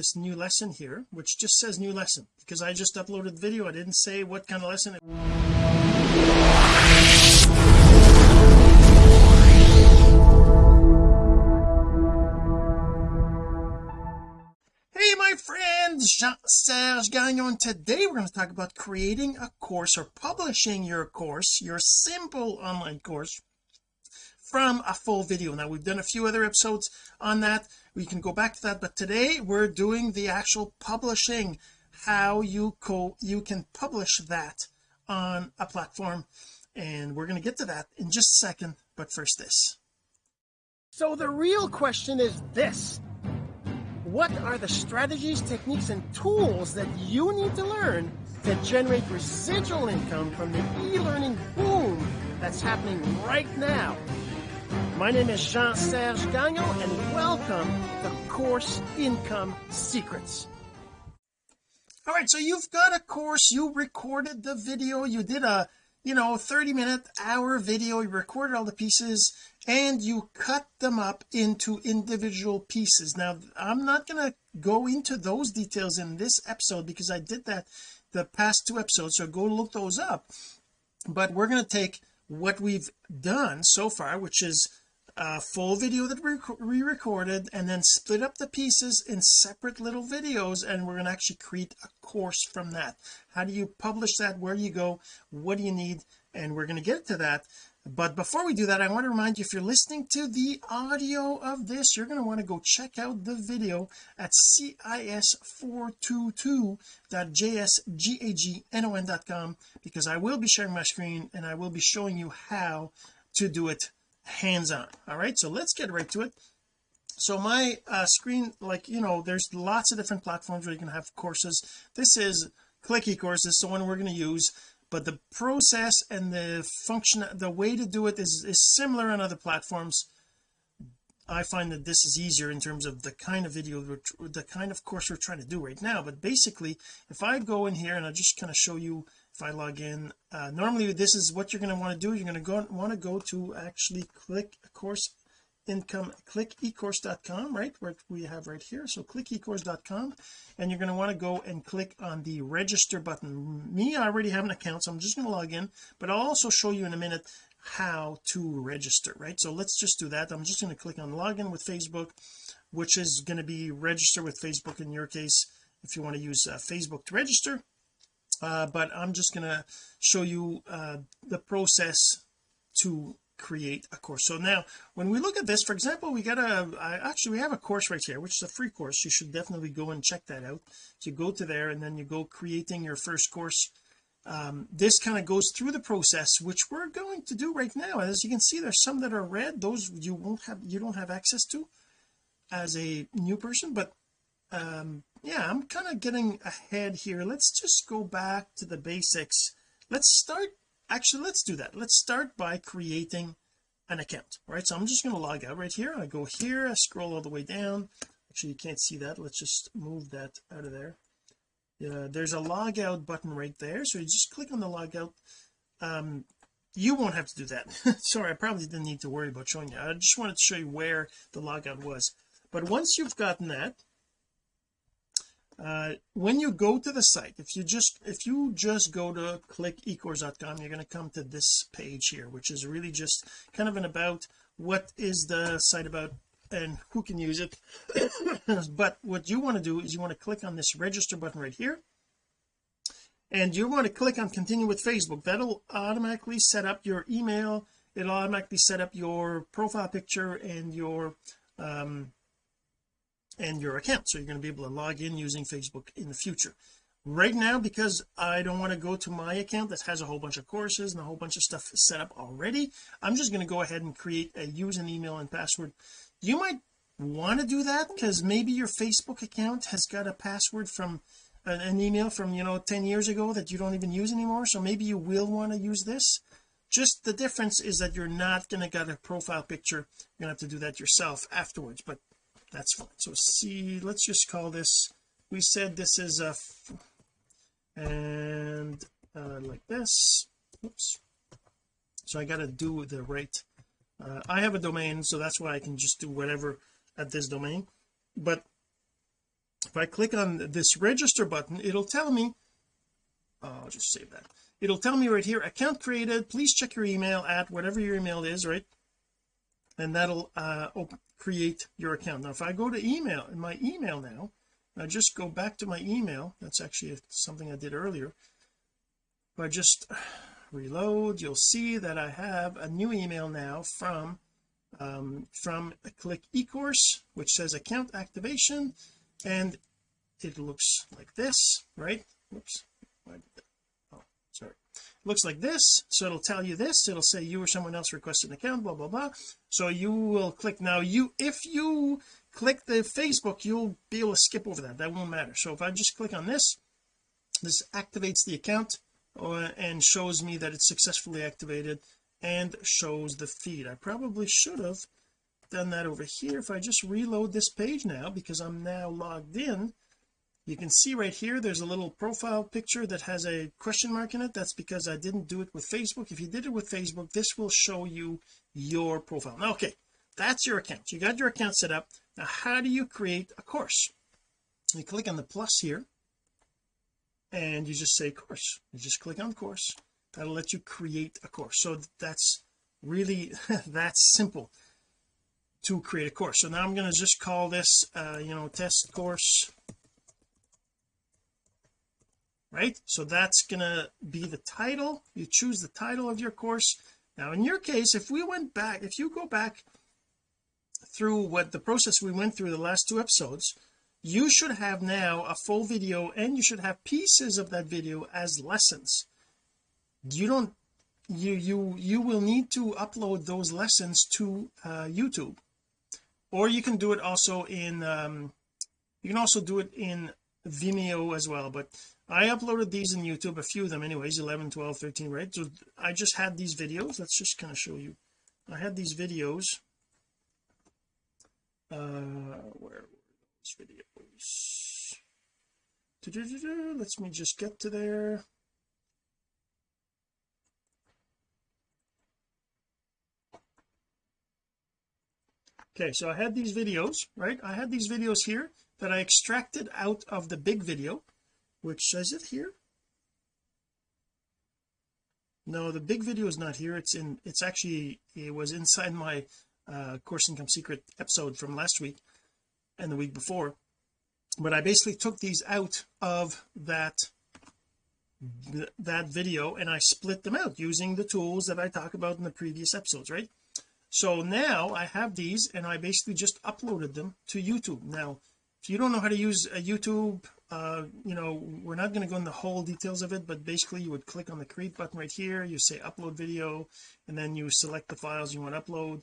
this new lesson here which just says new lesson. Because I just uploaded the video I didn't say what kind of lesson Hey my friends! Jean-Serge Gagnon. Today we're going to talk about creating a course or publishing your course your simple online course from a full video. Now we've done a few other episodes on that we can go back to that but today we're doing the actual publishing how you co you can publish that on a platform. And we're going to get to that in just a second but first this. So the real question is this. What are the strategies techniques and tools that you need to learn to generate residual income from the e-learning boom that's happening right now my name is Jean-Serge Gagnon and welcome to Course Income Secrets. All right so you've got a course. You recorded the video. You did a you know 30 minute hour video. You recorded all the pieces and you cut them up into individual pieces. Now I'm not going to go into those details in this episode because I did that the past two episodes so go look those up. But we're going to take what we've done so far which is a full video that we re-recorded and then split up the pieces in separate little videos and we're going to actually create a course from that. How do you publish that? Where do you go? What do you need? And we're going to get to that but before we do that I want to remind you if you're listening to the audio of this you're going to want to go check out the video at cis422.jsgagnon.com because I will be sharing my screen and I will be showing you how to do it hands-on. All right so let's get right to it. So my uh, screen like you know there's lots of different platforms where you can have courses. This is click ecourse this is the one we're going to use but the process and the function the way to do it is, is similar on other platforms. I find that this is easier in terms of the kind of video the kind of course we're trying to do right now. But basically if I go in here and I just kind of show you if I log in uh, normally this is what you're going to want to do. You're going to go want to go to actually click ecourse income click ecourse.com right where we have right here. So click ecourse.com and you're going to want to go and click on the register button. Me I already have an account so I'm just going to log in but I'll also show you in a minute how to register right? So let's just do that. I'm just going to click on login with Facebook which is going to be register with Facebook in your case if you want to use uh, Facebook to register. Uh, but I'm just going to show you uh, the process to create a course. So now when we look at this for example we got a actually we have a course right here which is a free course. You should definitely go and check that out. So you go to there and then you go creating your first course. Um, this kind of goes through the process which we're going to do right now. As you can see there's some that are red those you won't have you don't have access to as a new person. But um yeah I'm kind of getting ahead here. Let's just go back to the basics. Let's start actually let's do that. Let's start by creating an account right? So I'm just going to log out right here. I go here I scroll all the way down. Actually you can't see that. Let's just move that out of there. Yeah there's a log out button right there so you just click on the log out um you won't have to do that. Sorry I probably didn't need to worry about showing you. I just wanted to show you where the logout was. But once you've gotten that uh, when you go to the site if you just if you just go to click ecourse.com you're going to come to this page here which is really just kind of an about what is the site about and who can use it. But what you want to do is you want to click on this register button right here and you want to click on continue with Facebook. That'll automatically set up your email. It'll automatically set up your profile picture and your um and your account so you're going to be able to log in using Facebook in the future. Right now because I don't want to go to my account that has a whole bunch of courses and a whole bunch of stuff set up already I'm just going to go ahead and create a use an email and password. You might want to do that because maybe your Facebook account has got a password from an, an email from you know 10 years ago that you don't even use anymore so maybe you will want to use this. Just the difference is that you're not going to get a profile picture. You're going to have to do that yourself afterwards but that's fine. So see let's just call this we said this is a and uh, like this. Oops. So I got to do the right uh, I have a domain so that's why I can just do whatever at this domain. But if I click on this register button it'll tell me oh, I'll just save that. It'll tell me right here account created please check your email at whatever your email is right? And that'll uh open, create your account. Now if I go to email in my email now I just go back to my email that's actually something I did earlier if I just reload you'll see that I have a new email now from um, from click ecourse which says account activation and it looks like this right? It looks like this so it'll tell you this it'll say you or someone else requested an account blah blah blah. So you will click now you if you click the Facebook you'll be able to skip over that that won't matter. So if I just click on this this activates the account uh, and shows me that it's successfully activated and shows the feed. I probably should have done that over here. If I just reload this page now because I'm now logged in you can see right here there's a little profile picture that has a question mark in it. That's because I didn't do it with Facebook. If you did it with Facebook this will show you your profile. Now okay that's your account. You got your account set up. Now how do you create a course? You click on the plus here and you just say course. You just click on course. That'll let you create a course. So that's really that's simple to create a course. So now I'm going to just call this uh you know test course right? So that's gonna be the title. You choose the title of your course. Now in your case if we went back if you go back through what the process we went through the last two episodes you should have now a full video and you should have pieces of that video as lessons. You don't you you you will need to upload those lessons to uh, YouTube. Or you can do it also in um, you can also do it in Vimeo as well but I uploaded these in YouTube a few of them anyways 11 12 13 right? So I just had these videos. Let's just kind of show you. I had these videos uh where were those videos? Let's me just get to there. Okay so I had these videos right? I had these videos here that I extracted out of the big video which says it here. No the big video is not here. It's in it's actually it was inside my uh course income secret episode from last week and the week before. But I basically took these out of that that video and I split them out using the tools that I talk about in the previous episodes right? So now I have these and I basically just uploaded them to YouTube. Now if you don't know how to use a YouTube uh you know we're not going to go into the whole details of it but basically you would click on the create button right here you say upload video and then you select the files you want to upload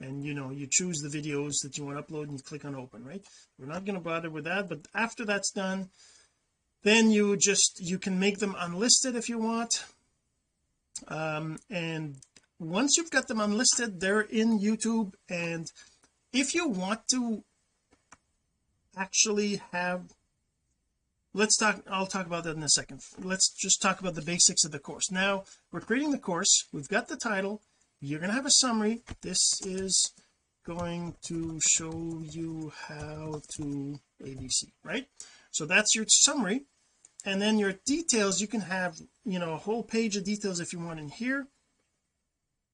and you know you choose the videos that you want to upload and you click on open right? We're not going to bother with that but after that's done then you just you can make them unlisted if you want. Um and once you've got them unlisted they're in YouTube and if you want to actually have let's talk I'll talk about that in a second. Let's just talk about the basics of the course. Now we're creating the course. We've got the title. You're going to have a summary. This is going to show you how to ABC right? So that's your summary. And then your details you can have you know a whole page of details if you want in here.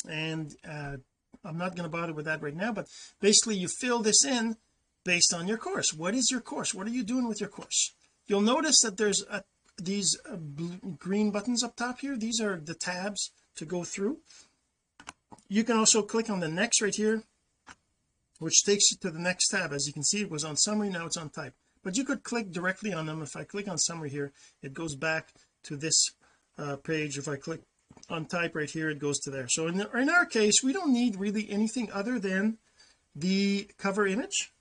And uh I'm not going to bother with that right now but basically you fill this in based on your course. What is your course? What are you doing with your course you'll notice that there's a, these uh, green buttons up top here. These are the tabs to go through. You can also click on the next right here which takes you to the next tab. As you can see it was on summary now it's on type. But you could click directly on them. If I click on summary here it goes back to this uh, page. If I click on type right here it goes to there. So in, the, in our case we don't need really anything other than the cover image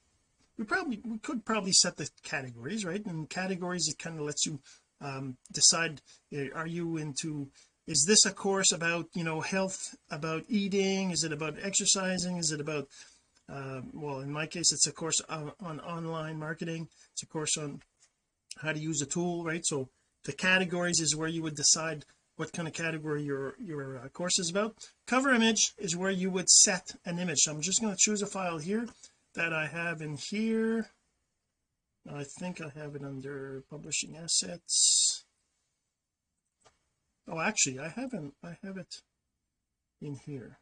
we probably we could probably set the categories right? And categories it kind of lets you um, decide eh, are you into is this a course about you know health about eating? Is it about exercising? Is it about uh, well in my case it's a course on, on online marketing. It's a course on how to use a tool right? So the categories is where you would decide what kind of category your your uh, course is about. Cover image is where you would set an image. So I'm just going to choose a file here that I have in here. I think I have it under publishing assets. Oh actually I haven't I have it in here.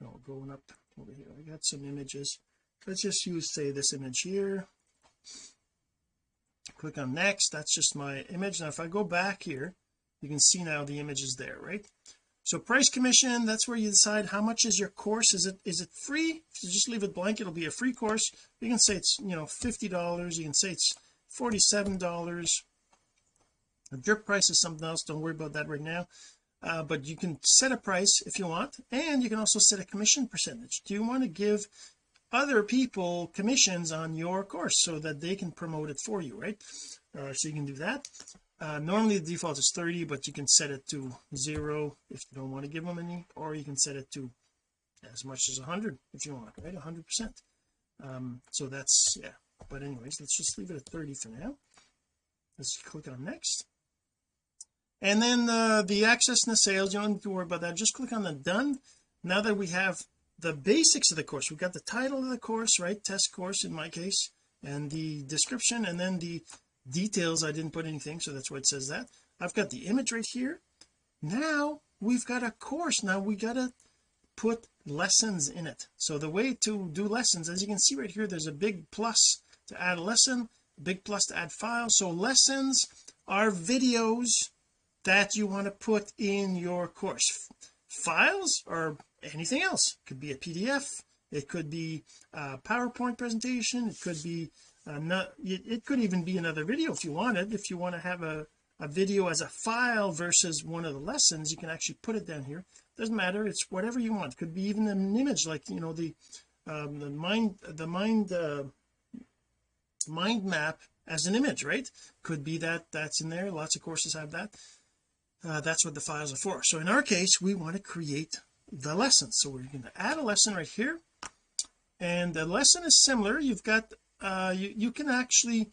No going up over here. I got some images. Let's just use say this image here. Click on next. That's just my image. Now if I go back here you can see now the image is there right so price commission that's where you decide how much is your course. Is it is it free? If you just leave it blank it'll be a free course. You can say it's you know 50 dollars. You can say it's 47 dollars. The drip price is something else. Don't worry about that right now. Uh, but you can set a price if you want and you can also set a commission percentage. Do you want to give other people commissions on your course so that they can promote it for you right? Uh, so you can do that uh, normally the default is 30 but you can set it to zero if you don't want to give them any or you can set it to as much as 100 if you want right? 100 percent. Um so that's yeah. But anyways let's just leave it at 30 for now. Let's click on next. And then uh, the access and the sales you don't need to worry about that. Just click on the done. Now that we have the basics of the course we've got the title of the course right? Test course in my case and the description and then the details I didn't put anything so that's why it says that. I've got the image right here. Now we've got a course. Now we gotta put lessons in it. So the way to do lessons as you can see right here there's a big plus to add a lesson big plus to add files. So lessons are videos that you want to put in your course. Files or anything else. It could be a PDF it could be a PowerPoint presentation. It could be not it, could even be another video if you wanted if you want to have a a video as a file versus one of the lessons you can actually put it down here. Doesn't matter. It's whatever you want. It could be even an image like you know the um, the mind the mind uh, mind map as an image right? Could be that that's in there. Lots of courses have that. Uh, that's what the files are for. So in our case we want to create the lesson. So we're going to add a lesson right here. And the lesson is similar. You've got uh you, you can actually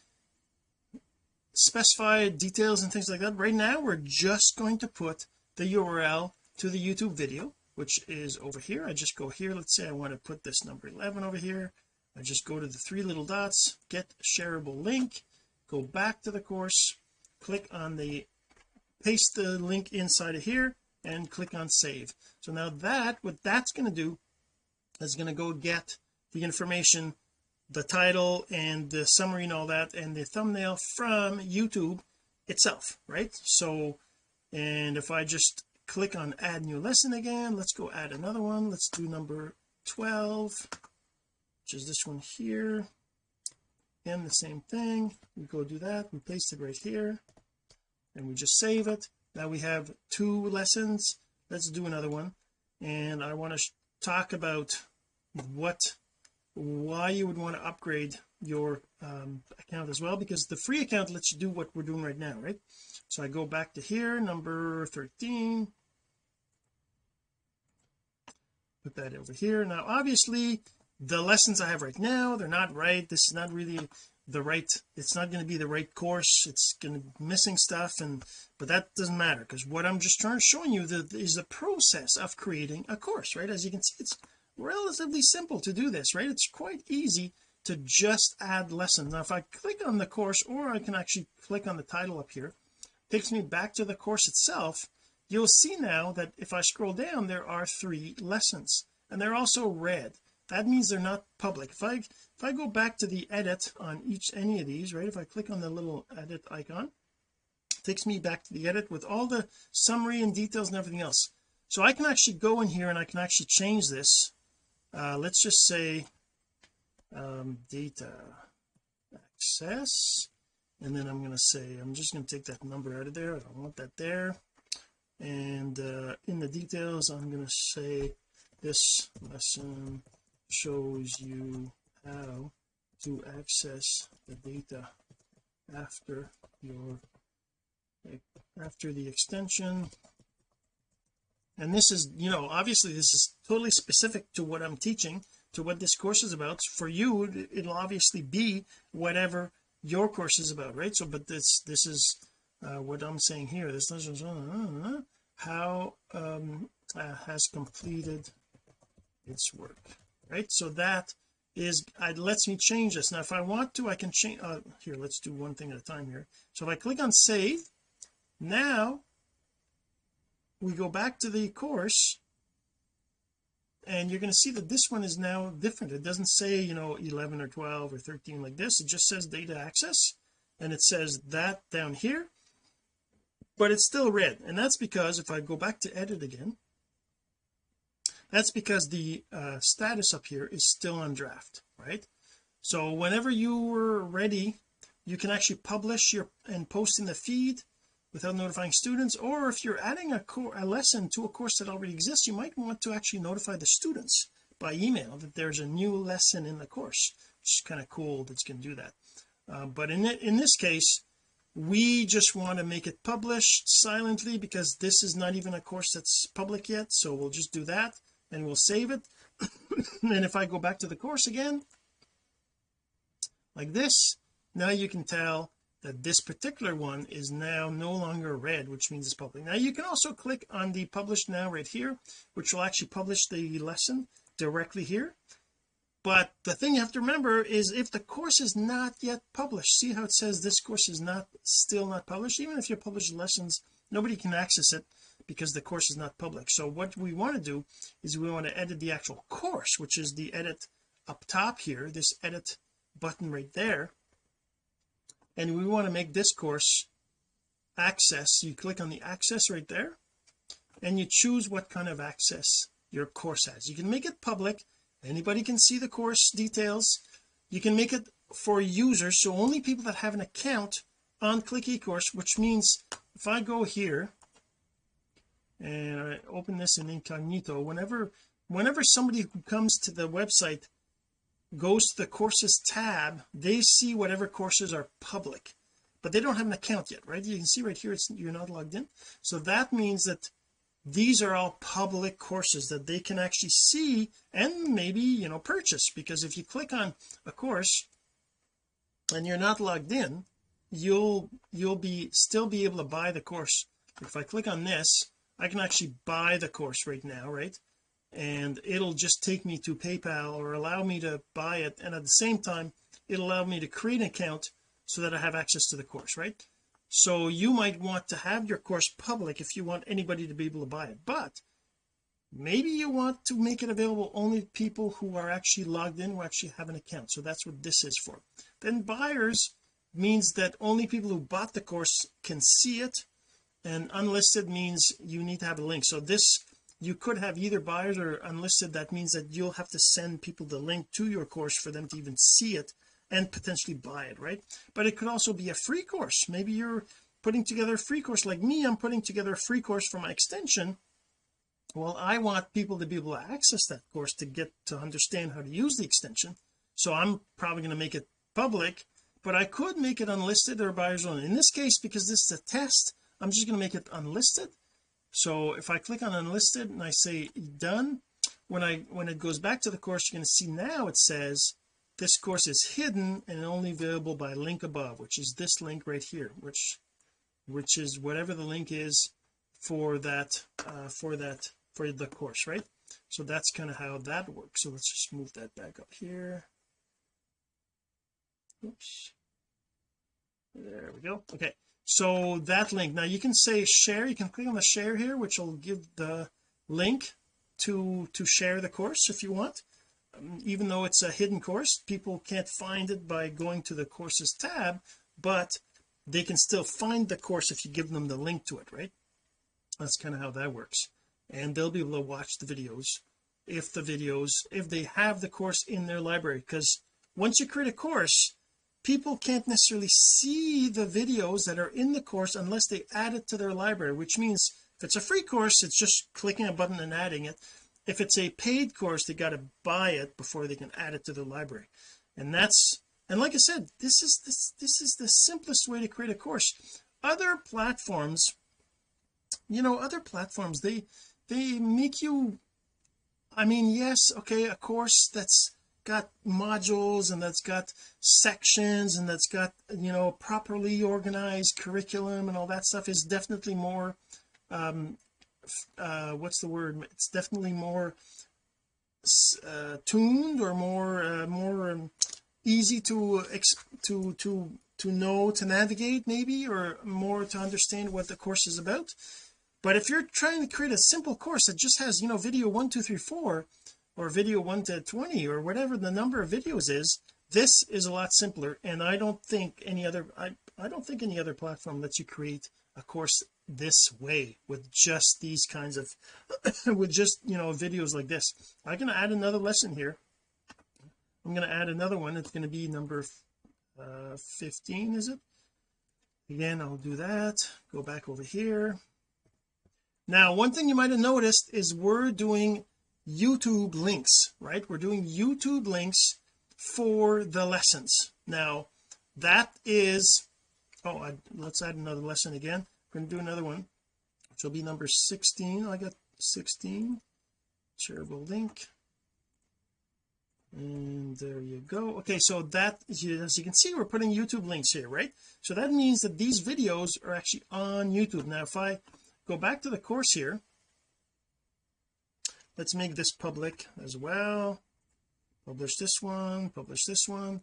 specify details and things like that. Right now we're just going to put the URL to the YouTube video which is over here. I just go here. Let's say I want to put this number 11 over here. I just go to the three little dots get shareable link go back to the course click on the paste the link inside of here and click on save. So now that what that's going to do is going to go get the information the title and the summary and all that and the thumbnail from YouTube itself right? So and if I just click on add new lesson again let's go add another one. Let's do number 12 which is this one here. And the same thing. We go do that. We paste it right here. And we just save it. Now we have two lessons. Let's do another one. And I want to talk about what why you would want to upgrade your um, account as well because the free account lets you do what we're doing right now right? So I go back to here number 13 put that over here. Now obviously the lessons I have right now they're not right. This is not really the right it's not going to be the right course. It's going to be missing stuff and but that doesn't matter because what I'm just trying to show you the, is the process of creating a course right? As you can see it's relatively simple to do this right? It's quite easy to just add lessons. Now if I click on the course or I can actually click on the title up here takes me back to the course itself you'll see now that if I scroll down there are three lessons and they're also red that means they're not public. If I if I go back to the edit on each any of these right if I click on the little edit icon takes me back to the edit with all the summary and details and everything else. So I can actually go in here and I can actually change this uh, let's just say um, data access. And then I'm going to say I'm just going to take that number out of there. I don't want that there. And uh, in the details I'm going to say this lesson shows you how to access the data after your after the extension and this is you know obviously this is totally specific to what I'm teaching to what this course is about. For you it'll obviously be whatever your course is about right? So but this this is uh, what I'm saying here. This is uh, how um, uh, has completed its work right? So that is it lets me change this. Now if I want to I can change uh, here let's do one thing at a time here. So if I click on save now we go back to the course and you're going to see that this one is now different. It doesn't say you know 11 or 12 or 13 like this. It just says data access and it says that down here but it's still red. And that's because if I go back to edit again that's because the uh, status up here is still on draft right? So whenever you were ready you can actually publish your and post in the feed without notifying students or if you're adding a, a lesson to a course that already exists you might want to actually notify the students by email that there's a new lesson in the course. Which is kind of cool that you can do that. Uh, but in it, in this case we just want to make it published silently because this is not even a course that's public yet so we'll just do that and we'll save it. And if I go back to the course again like this now you can tell that this particular one is now no longer red which means it's public. Now you can also click on the publish now right here which will actually publish the lesson directly here. But the thing you have to remember is if the course is not yet published see how it says this course is not still not published? Even if you publish lessons nobody can access it because the course is not public. So what we want to do is we want to edit the actual course which is the edit up top here this edit button right there and we want to make this course access. You click on the access right there and you choose what kind of access your course has. You can make it public. Anybody can see the course details. You can make it for users so only people that have an account on click ecourse which means if I go here and I open this in incognito whenever whenever somebody who comes to the website goes to the courses tab they see whatever courses are public but they don't have an account yet right? You can see right here it's you're not logged in. So that means that these are all public courses that they can actually see and maybe you know purchase because if you click on a course and you're not logged in you'll you'll be still be able to buy the course. If I click on this I can actually buy the course right now right and it'll just take me to PayPal or allow me to buy it. And at the same time it'll allow me to create an account so that I have access to the course right? So you might want to have your course public if you want anybody to be able to buy it. But maybe you want to make it available only to people who are actually logged in who actually have an account. So that's what this is for. Then buyers means that only people who bought the course can see it. And unlisted means you need to have a link. So this you could have either buyers or unlisted. That means that you'll have to send people the link to your course for them to even see it and potentially buy it right? But it could also be a free course. Maybe you're putting together a free course like me. I'm putting together a free course for my extension. Well I want people to be able to access that course to get to understand how to use the extension. So I'm probably going to make it public but I could make it unlisted or buyers only. In this case because this is a test I'm just going to make it unlisted so if I click on unlisted and I say done when I when it goes back to the course you're going to see now it says this course is hidden and only available by link above which is this link right here which which is whatever the link is for that uh, for that for the course right? So that's kind of how that works. So let's just move that back up here. Oops. There we go. Okay so that link. Now you can say share. You can click on the share here which will give the link to to share the course if you want. Um, even though it's a hidden course people can't find it by going to the courses tab but they can still find the course if you give them the link to it right? That's kind of how that works. And they'll be able to watch the videos if the videos if they have the course in their library. Because once you create a course people can't necessarily see the videos that are in the course unless they add it to their library which means if it's a free course it's just clicking a button and adding it. If it's a paid course they got to buy it before they can add it to the library. And that's and like I said this is this this is the simplest way to create a course. Other platforms you know other platforms they they make you I mean yes okay a course that's got modules and that's got sections and that's got you know properly organized curriculum and all that stuff is definitely more um uh what's the word? It's definitely more uh, tuned or more uh, more um, easy to to to to know to navigate maybe or more to understand what the course is about. But if you're trying to create a simple course that just has you know video one two three four or video 1 to 20 or whatever the number of videos is this is a lot simpler. And I don't think any other I I don't think any other platform lets you create a course this way with just these kinds of with just you know videos like this. I can add another lesson here. I'm going to add another one. It's going to be number uh 15 is it? Again I'll do that. Go back over here. Now one thing you might have noticed is we're doing YouTube links right? We're doing YouTube links for the lessons. Now that is oh I, let's add another lesson again. We're going to do another one which will be number 16 I got 16 shareable link. And there you go. Okay so that as you can see we're putting YouTube links here right? So that means that these videos are actually on YouTube. Now if I go back to the course here let's make this public as well. Publish this one publish this one.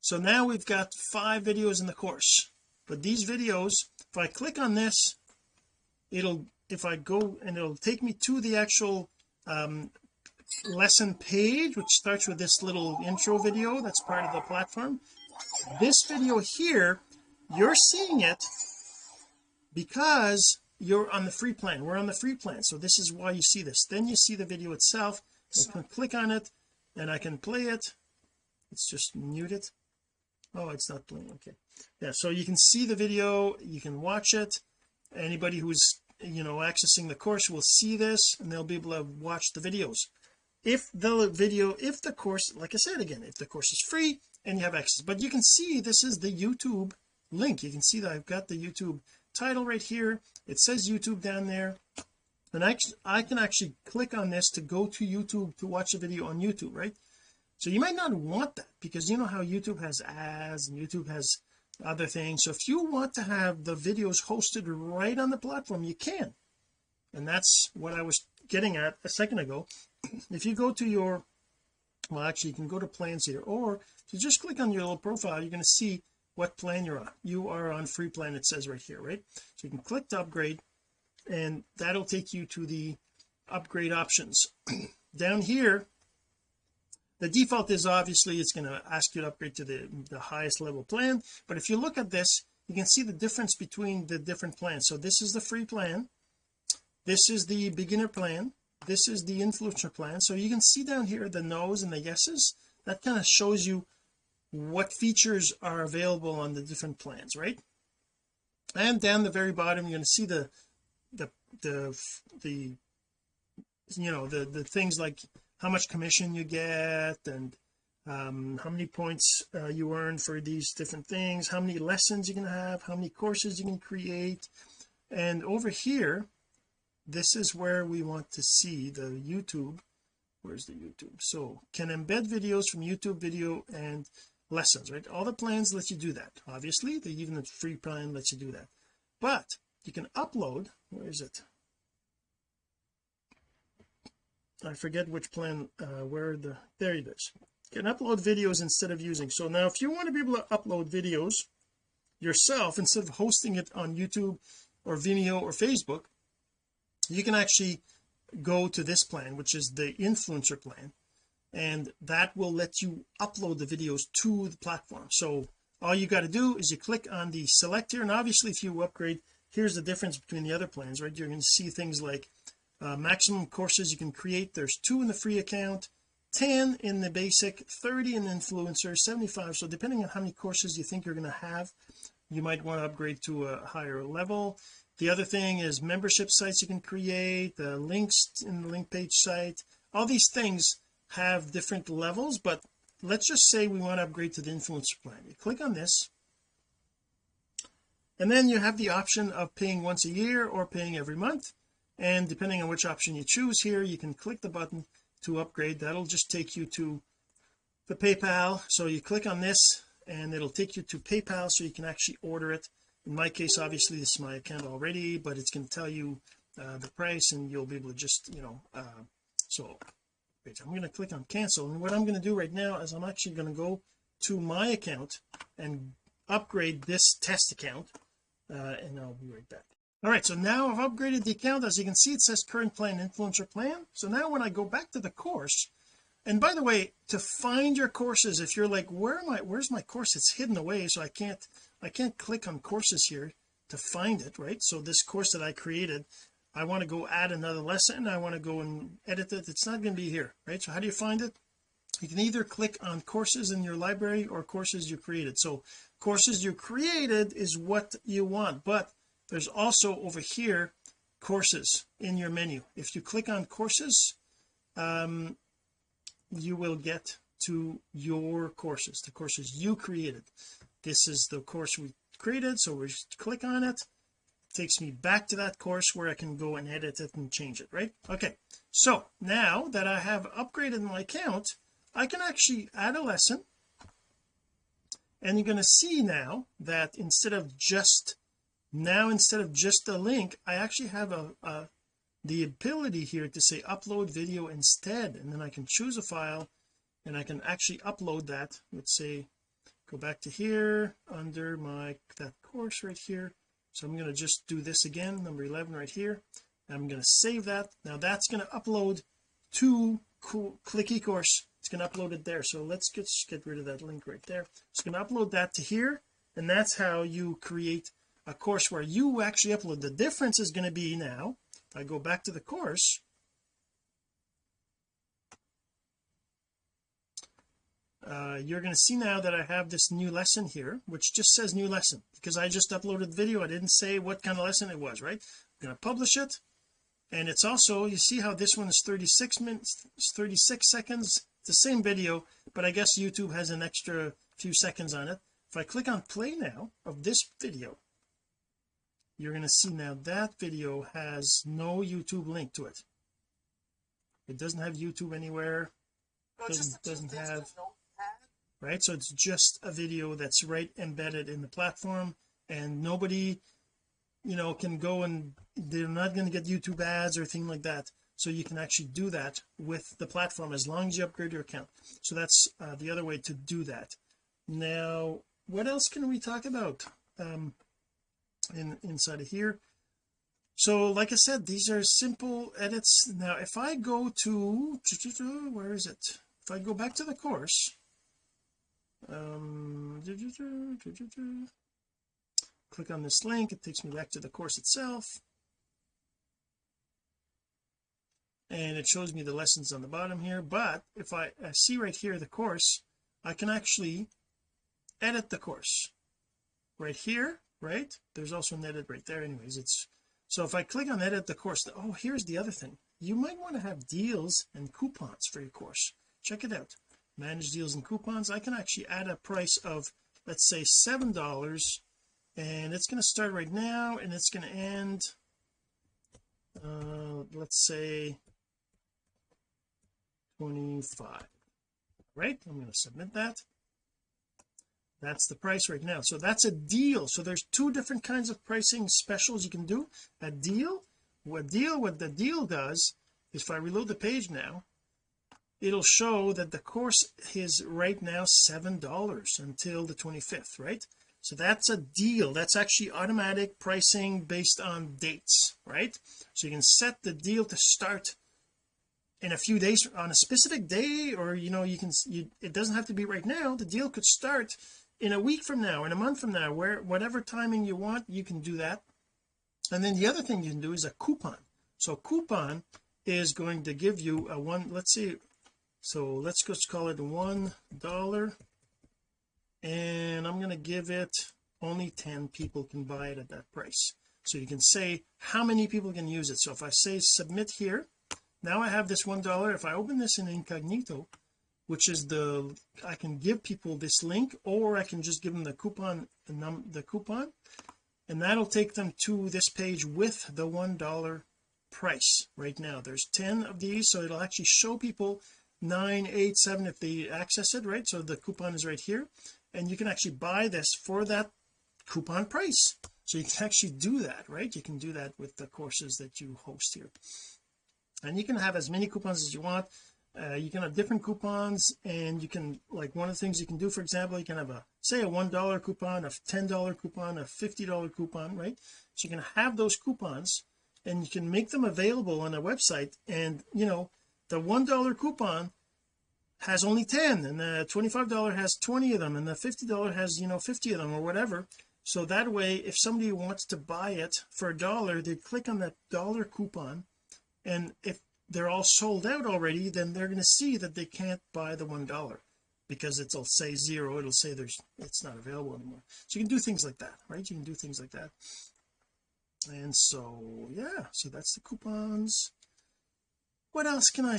So now we've got five videos in the course. But these videos if I click on this it'll if I go and it'll take me to the actual um, lesson page which starts with this little intro video that's part of the platform. This video here you're seeing it because you're on the free plan. We're on the free plan so this is why you see this. Then you see the video itself. I can click on it and I can play it. Let's just mute it oh it's not playing. Okay. Yeah so you can see the video. You can watch it. Anybody who's you know accessing the course will see this and they'll be able to watch the videos. If the video if the course like I said again if the course is free and you have access. But you can see this is the YouTube link. You can see that I've got the YouTube title right here. It says YouTube down there. And I, I can actually click on this to go to YouTube to watch a video on YouTube right? So you might not want that because you know how YouTube has ads and YouTube has other things. So if you want to have the videos hosted right on the platform you can. And that's what I was getting at a second ago. If you go to your well actually you can go to plans here. Or if you just click on your little profile you're going to see what plan you're on. You are on free plan it says right here right? So you can click to upgrade and that'll take you to the upgrade options. Down here the default is obviously it's going to ask you to upgrade to the the highest level plan but if you look at this you can see the difference between the different plans. So this is the free plan this is the beginner plan this is the influencer plan. So you can see down here the no's and the yeses. That kind of shows you what features are available on the different plans right? And down the very bottom you're going to see the the the the you know the the things like how much commission you get and um, how many points uh, you earn for these different things how many lessons you can have how many courses you can create. And over here this is where we want to see the YouTube. Where's the YouTube? So can embed videos from YouTube video and lessons right? All the plans let you do that. Obviously the even the free plan lets you do that. But you can upload where is it? I forget which plan uh where the there it is. You can upload videos instead of using. So now if you want to be able to upload videos yourself instead of hosting it on YouTube or Vimeo or Facebook you can actually go to this plan which is the influencer plan and that will let you upload the videos to the platform. So all you got to do is you click on the select here and obviously if you upgrade here's the difference between the other plans right? You're going to see things like uh, maximum courses you can create there's two in the free account 10 in the basic 30 in the influencer 75 so depending on how many courses you think you're going to have you might want to upgrade to a higher level. The other thing is membership sites you can create the links in the link page site all these things have different levels but let's just say we want to upgrade to the influencer plan. You click on this and then you have the option of paying once a year or paying every month and depending on which option you choose here you can click the button to upgrade. That'll just take you to the PayPal. So you click on this and it'll take you to PayPal so you can actually order it. In my case obviously this is my account already but it's going to tell you uh, the price and you'll be able to just you know uh, so page I'm going to click on cancel and what I'm going to do right now is I'm actually going to go to my account and upgrade this test account uh, and I'll be right back. All right so now I've upgraded the account. As you can see it says current plan influencer plan. So now when I go back to the course and by the way to find your courses if you're like where am I where's my course? It's hidden away so I can't I can't click on courses here to find it right? So this course that I created I want to go add another lesson. I want to go and edit it. It's not going to be here right? So how do you find it? You can either click on courses in your library or courses you created. So courses you created is what you want but there's also over here courses in your menu. If you click on courses um you will get to your courses the courses you created. This is the course we created so we just click on it takes me back to that course where I can go and edit it and change it right? Okay so now that I have upgraded my account I can actually add a lesson. And you're going to see now that instead of just now instead of just a link I actually have a, a the ability here to say upload video instead. And then I can choose a file and I can actually upload that. Let's say go back to here under my that course right here so I'm going to just do this again number 11 right here. I'm going to save that. Now that's going to upload to cool click eCourse. It's going to upload it there. So let's get, get rid of that link right there. It's going to upload that to here and that's how you create a course where you actually upload. The difference is going to be now if I go back to the course uh, you're going to see now that I have this new lesson here which just says new lesson because I just uploaded the video. I didn't say what kind of lesson it was right? I'm going to publish it and it's also you see how this one is 36 minutes 36 seconds it's the same video but I guess YouTube has an extra few seconds on it. If I click on play now of this video you're going to see now that video has no YouTube link to it. It doesn't have YouTube anywhere. Doesn't, doesn't have right? So it's just a video that's right embedded in the platform and nobody you know can go and they're not going to get YouTube ads or anything like that. So you can actually do that with the platform as long as you upgrade your account. So that's uh, the other way to do that. Now what else can we talk about um in inside of here? So like I said these are simple edits. Now if I go to where is it? If I go back to the course um click on this link. It takes me back to the course itself. And it shows me the lessons on the bottom here. But if I, I see right here the course I can actually edit the course. Right here right? There's also an edit right there anyways. It's so if I click on edit the course oh here's the other thing. You might want to have deals and coupons for your course. Check it out manage deals and coupons I can actually add a price of let's say seven dollars and it's going to start right now and it's going to end uh let's say 25 right? I'm going to submit that. That's the price right now. So that's a deal. So there's two different kinds of pricing specials you can do. A deal what deal what the deal does is if I reload the page now it'll show that the course is right now seven dollars until the 25th right? So that's a deal. That's actually automatic pricing based on dates right? So you can set the deal to start in a few days on a specific day or you know you can you it doesn't have to be right now. The deal could start in a week from now in a month from now where whatever timing you want you can do that. And then the other thing you can do is a coupon. So coupon is going to give you a one let's see so let's just call it one dollar. And I'm going to give it only 10 people can buy it at that price. So you can say how many people can use it. So if I say submit here now I have this one dollar. If I open this in incognito which is the I can give people this link or I can just give them the coupon the, coupon and that'll take them to this page with the one dollar price right now. There's 10 of these so it'll actually show people nine eight seven if they access it right? So the coupon is right here. And you can actually buy this for that coupon price. So you can actually do that right? You can do that with the courses that you host here. And you can have as many coupons as you want. Uh, you can have different coupons and you can like one of the things you can do for example you can have a say a one dollar coupon a ten dollar coupon a fifty dollar coupon right? So you can have those coupons and you can make them available on a website. And you know the one dollar coupon has only 10 and the 25 dollar has 20 of them and the 50 dollar has you know 50 of them or whatever. So that way if somebody wants to buy it for a dollar they click on that dollar coupon and if they're all sold out already then they're going to see that they can't buy the one dollar because it'll say zero it'll say there's it's not available anymore. So you can do things like that right? You can do things like that. And so yeah so that's the coupons what else can I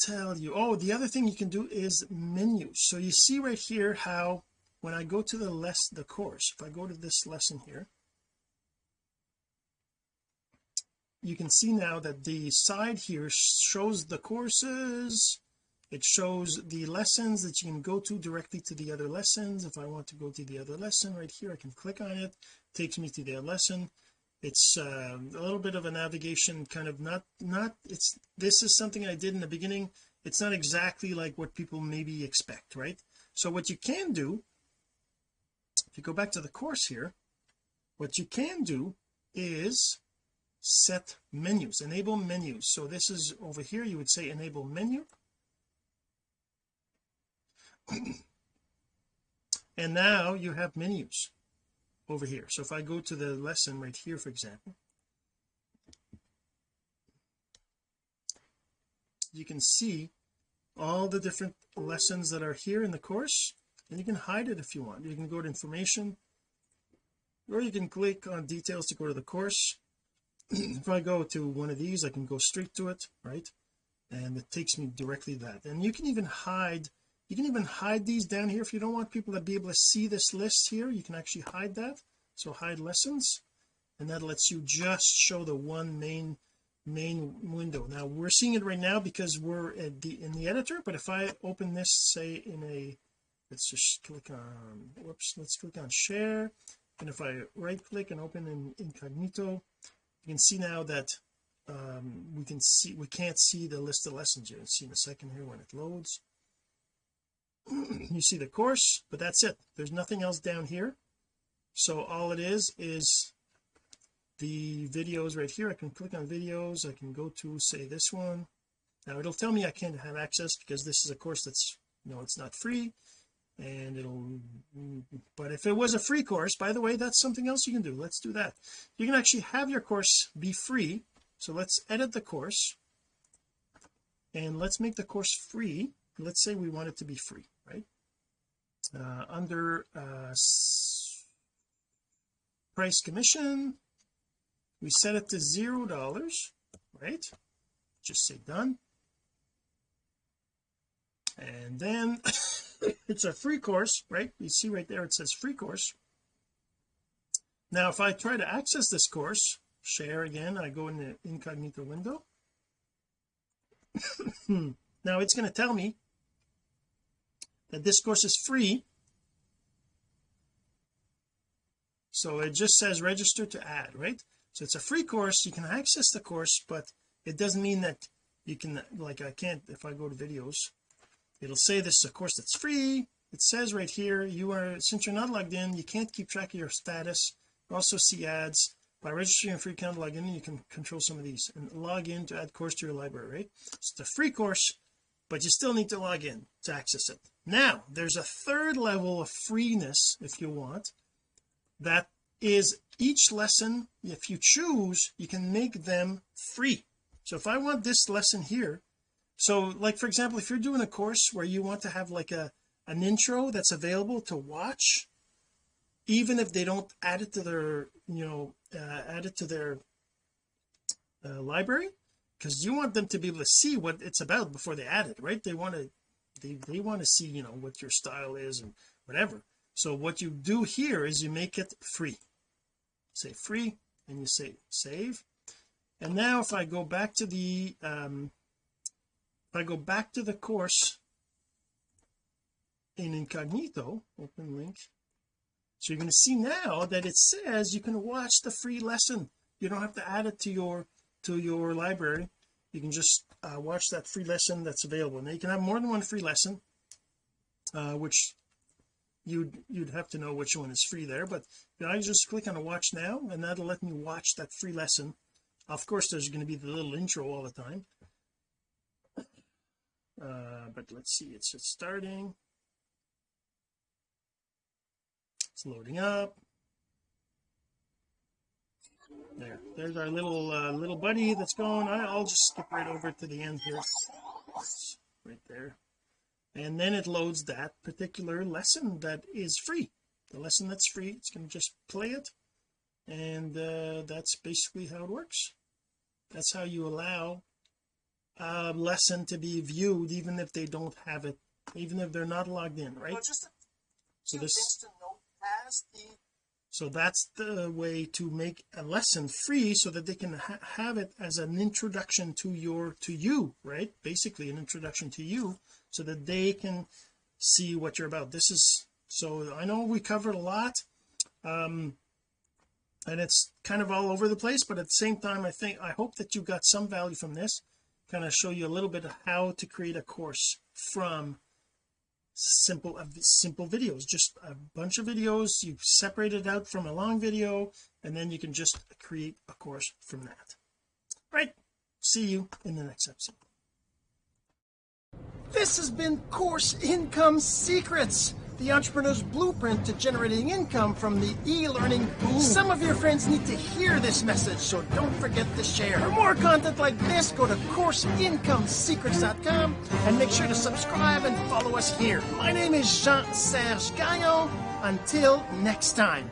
tell you? Oh the other thing you can do is menus so you see right here how when I go to the less the course if I go to this lesson here you can see now that the side here shows the courses. It shows the lessons that you can go to directly to the other lessons. If I want to go to the other lesson right here I can click on it, it takes me to the lesson it's uh, a little bit of a navigation kind of not not it's this is something I did in the beginning. It's not exactly like what people maybe expect right? So what you can do if you go back to the course here what you can do is set menus enable menus. So this is over here you would say enable menu. And now you have menus over here. So if I go to the lesson right here for example you can see all the different lessons that are here in the course and you can hide it if you want. You can go to information or you can click on details to go to the course. If I go to one of these I can go straight to it right? And it takes me directly to that. And you can even hide you can even hide these down here if you don't want people to be able to see this list here. You can actually hide that. So hide lessons and that lets you just show the one main main window. Now we're seeing it right now because we're the in the editor but if I open this say in a let's just click on whoops let's click on share. And if I right click and open in incognito you can see now that um, we can see we can't see the list of lessons you can see in a second here when it loads you see the course but that's it. There's nothing else down here. So all it is is the videos right here. I can click on videos. I can go to say this one. Now it'll tell me I can't have access because this is a course that's you know it's not free and it'll but if it was a free course by the way that's something else you can do. Let's do that. You can actually have your course be free. So let's edit the course and let's make the course free. Let's say we want it to be free right? Uh, under uh, price commission we set it to zero dollars right? Just say done. And then it's a free course right? You see right there it says free course. Now if I try to access this course share again I go in the incognito window. Now it's going to tell me that this course is free. So it just says register to add right? So it's a free course. You can access the course but it doesn't mean that you can like I can't if I go to videos it'll say this is a course that's free. It says right here you are since you're not logged in you can't keep track of your status. You also see ads. By registering a free account log in you can control some of these and log in to add course to your library right? It's a free course but you still need to log in to access it now there's a third level of freeness if you want that is each lesson if you choose you can make them free. So if I want this lesson here so like for example if you're doing a course where you want to have like a an intro that's available to watch even if they don't add it to their you know uh, add it to their uh, library because you want them to be able to see what it's about before they add it right? They want to they, they want to see you know what your style is and whatever. So what you do here is you make it free. Say free and you say save. And now if I go back to the um if I go back to the course in incognito open link so you're going to see now that it says you can watch the free lesson. You don't have to add it to your to your library you can just uh, watch that free lesson that's available. Now you can have more than one free lesson uh, which you'd you'd have to know which one is free there but I just click on a watch now and that'll let me watch that free lesson. Of course there's going to be the little intro all the time. Uh, but let's see it's just starting. It's loading up there. There's our little uh, little buddy that's going I'll just skip right over to the end here. Right there. And then it loads that particular lesson that is free. The lesson that's free it's going to just play it. And uh, that's basically how it works. That's how you allow a lesson to be viewed even if they don't have it even if they're not logged in right? So this so that's the way to make a lesson free so that they can ha have it as an introduction to your to you right? Basically an introduction to you so that they can see what you're about. This is so I know we covered a lot um and it's kind of all over the place but at the same time I think I hope that you got some value from this. Kind of show you a little bit of how to create a course from simple uh, simple videos just a bunch of videos. You separate it out from a long video and then you can just create a course from that. Right. See you in the next episode. This has been course income secrets the entrepreneur's blueprint to generating income from the e-learning boom. Some of your friends need to hear this message, so don't forget to share. For more content like this, go to CourseIncomeSecrets.com and make sure to subscribe and follow us here. My name is Jean-Serge Gagnon. Until next time.